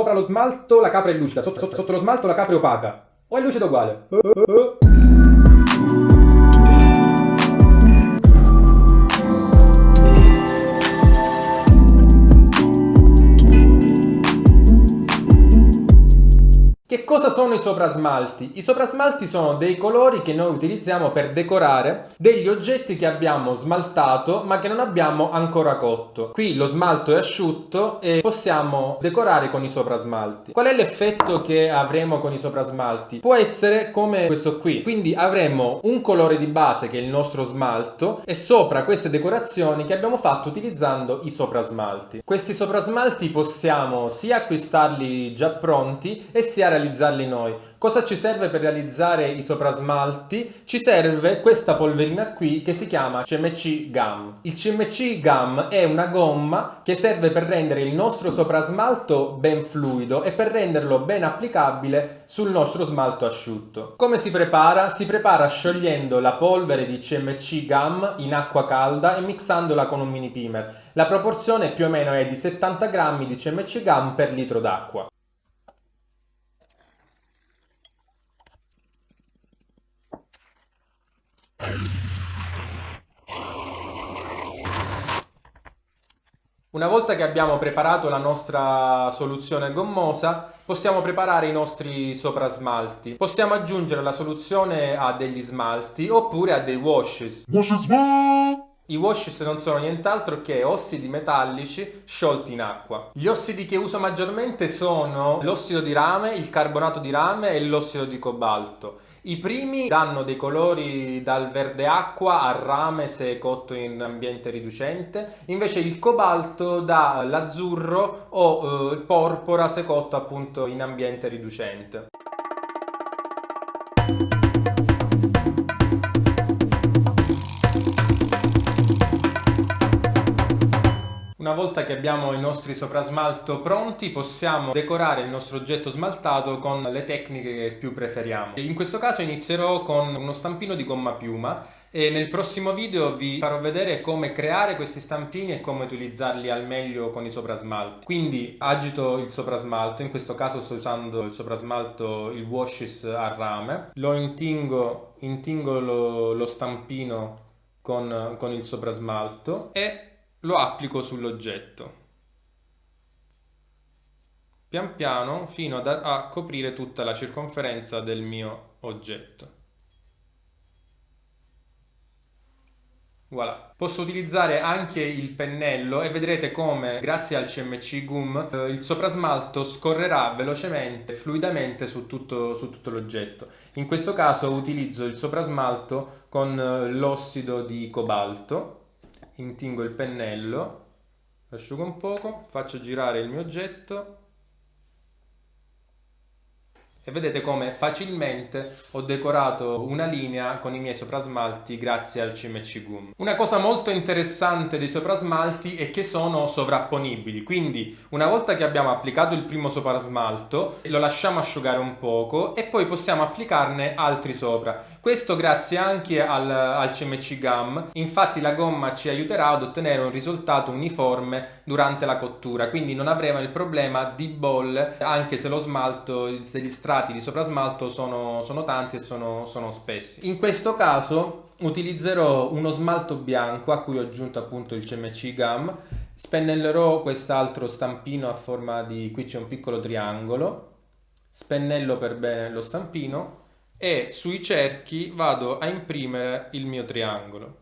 Sopra lo smalto la capra è lucida, sotto, sotto, sotto lo smalto la capra è opaca. O è lucida uguale? Sono i soprasmalti? I soprasmalti sono dei colori che noi utilizziamo per decorare degli oggetti che abbiamo smaltato ma che non abbiamo ancora cotto. Qui lo smalto è asciutto e possiamo decorare con i soprasmalti. Qual è l'effetto che avremo con i soprasmalti? Può essere come questo qui. Quindi avremo un colore di base che è il nostro smalto e sopra queste decorazioni che abbiamo fatto utilizzando i soprasmalti. Questi soprasmalti possiamo sia acquistarli già pronti e sia realizzarli realizzarli noi. Cosa ci serve per realizzare i soprasmalti? Ci serve questa polverina qui che si chiama CMC Gum. Il CMC Gum è una gomma che serve per rendere il nostro soprasmalto ben fluido e per renderlo ben applicabile sul nostro smalto asciutto. Come si prepara? Si prepara sciogliendo la polvere di CMC Gum in acqua calda e mixandola con un mini primer. La proporzione più o meno è di 70 grammi di CMC Gum per litro d'acqua. Una volta che abbiamo preparato la nostra soluzione gommosa, possiamo preparare i nostri soprasmalti. Possiamo aggiungere la soluzione a degli smalti oppure a dei washes. I washes non sono nient'altro che ossidi metallici sciolti in acqua. Gli ossidi che uso maggiormente sono l'ossido di rame, il carbonato di rame e l'ossido di cobalto. I primi danno dei colori dal verde acqua al rame se cotto in ambiente riducente, invece il cobalto dà l'azzurro o eh, porpora se cotto appunto in ambiente riducente. Una volta che abbiamo i nostri soprasmalto pronti possiamo decorare il nostro oggetto smaltato con le tecniche che più preferiamo. In questo caso inizierò con uno stampino di gomma piuma e nel prossimo video vi farò vedere come creare questi stampini e come utilizzarli al meglio con i soprasmalti. Quindi agito il soprasmalto, in questo caso sto usando il soprasmalto, il washes a rame, lo intingo, intingo lo, lo stampino con, con il soprasmalto e lo applico sull'oggetto pian piano fino ad, a coprire tutta la circonferenza del mio oggetto. Voilà. Posso utilizzare anche il pennello e vedrete come grazie al CMC Gum eh, il soprasmalto scorrerà velocemente, fluidamente su tutto, su tutto l'oggetto. In questo caso utilizzo il soprasmalto con eh, l'ossido di cobalto intingo il pennello, asciugo un poco, faccio girare il mio oggetto e vedete come facilmente ho decorato una linea con i miei soprasmalti grazie al CMC Gum. Una cosa molto interessante dei soprasmalti è che sono sovrapponibili, quindi una volta che abbiamo applicato il primo soprasmalto lo lasciamo asciugare un poco e poi possiamo applicarne altri sopra. Questo grazie anche al, al CMC Gum, infatti la gomma ci aiuterà ad ottenere un risultato uniforme durante la cottura, quindi non avremo il problema di bolle anche se lo smalto, se gli strati di soprasmalto sono, sono tanti e sono, sono spessi. In questo caso utilizzerò uno smalto bianco a cui ho aggiunto appunto il CMC Gum, spennellerò quest'altro stampino a forma di, qui c'è un piccolo triangolo, spennello per bene lo stampino e sui cerchi vado a imprimere il mio triangolo.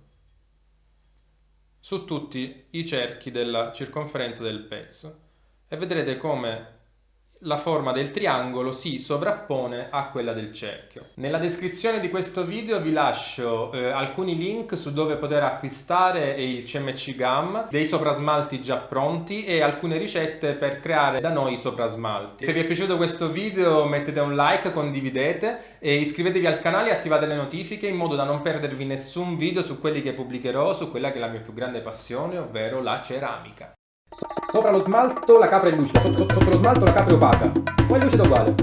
Su tutti i cerchi della circonferenza del pezzo. E vedrete come la forma del triangolo si sovrappone a quella del cerchio. Nella descrizione di questo video vi lascio eh, alcuni link su dove poter acquistare il CMC Gum, dei soprasmalti già pronti e alcune ricette per creare da noi i soprasmalti. Se vi è piaciuto questo video mettete un like, condividete e iscrivetevi al canale e attivate le notifiche in modo da non perdervi nessun video su quelli che pubblicherò su quella che è la mia più grande passione, ovvero la ceramica. Sopra lo smalto la capra è lucida, sotto, lo smalto la capra è opaca. Poi è lucida uguale.